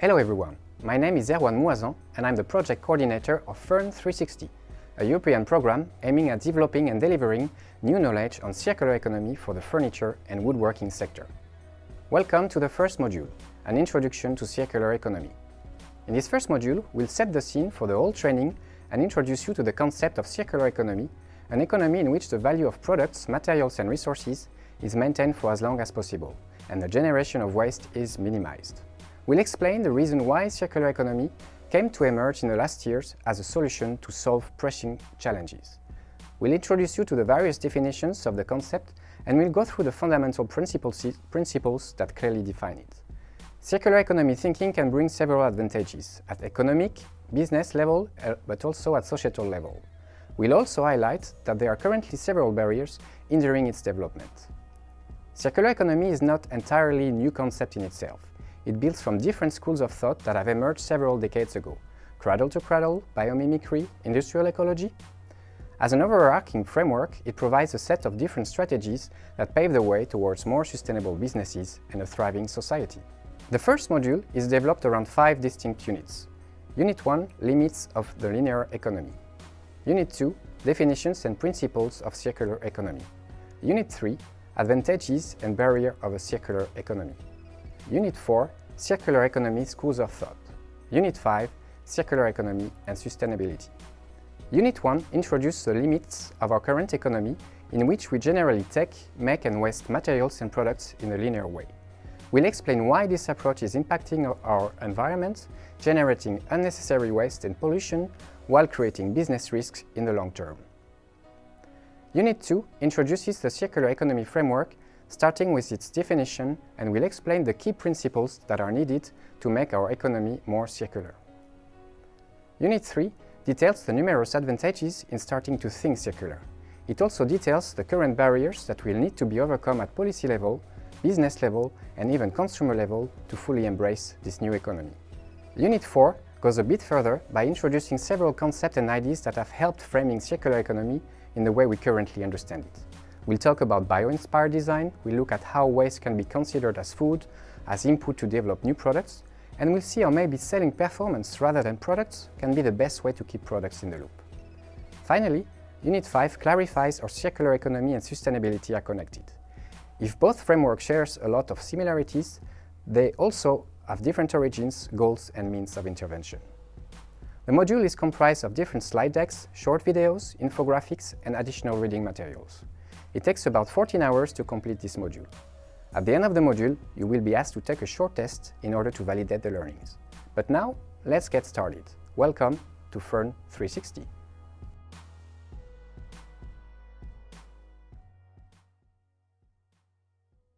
Hello everyone, my name is Erwan Moisan and I'm the project coordinator of FURN 360, a European program aiming at developing and delivering new knowledge on circular economy for the furniture and woodworking sector. Welcome to the first module, an introduction to circular economy. In this first module, we'll set the scene for the whole training and introduce you to the concept of circular economy, an economy in which the value of products, materials and resources is maintained for as long as possible, and the generation of waste is minimized. We'll explain the reason why circular economy came to emerge in the last years as a solution to solve pressing challenges. We'll introduce you to the various definitions of the concept and we'll go through the fundamental principles, that clearly define it. Circular economy thinking can bring several advantages at economic, business level, uh, but also at societal level. We'll also highlight that there are currently several barriers hindering its development. Circular economy is not entirely a new concept in itself. It builds from different schools of thought that have emerged several decades ago. Cradle to cradle, biomimicry, industrial ecology. As an overarching framework, it provides a set of different strategies that pave the way towards more sustainable businesses and a thriving society. The first module is developed around five distinct units. Unit 1, Limits of the Linear Economy. Unit 2, Definitions and Principles of Circular Economy. Unit 3, Advantages and Barrier of a Circular Economy. Unit 4, Circular Economy Schools of Thought. Unit 5, Circular Economy and Sustainability. Unit 1 introduces the limits of our current economy in which we generally take, make and waste materials and products in a linear way. We'll explain why this approach is impacting our environment, generating unnecessary waste and pollution, while creating business risks in the long term. Unit 2 introduces the circular economy framework starting with its definition and will explain the key principles that are needed to make our economy more circular. Unit 3 details the numerous advantages in starting to think circular. It also details the current barriers that will need to be overcome at policy level, business level and even consumer level to fully embrace this new economy. Unit 4 goes a bit further by introducing several concepts and ideas that have helped framing circular economy in the way we currently understand it. We'll talk about bio-inspired design, we'll look at how waste can be considered as food, as input to develop new products, and we'll see how maybe selling performance rather than products can be the best way to keep products in the loop. Finally, Unit 5 clarifies how circular economy and sustainability are connected. If both frameworks share a lot of similarities, they also have different origins, goals and means of intervention. The module is comprised of different slide decks, short videos, infographics and additional reading materials. It takes about 14 hours to complete this module. At the end of the module, you will be asked to take a short test in order to validate the learnings. But now, let's get started. Welcome to FURN 360.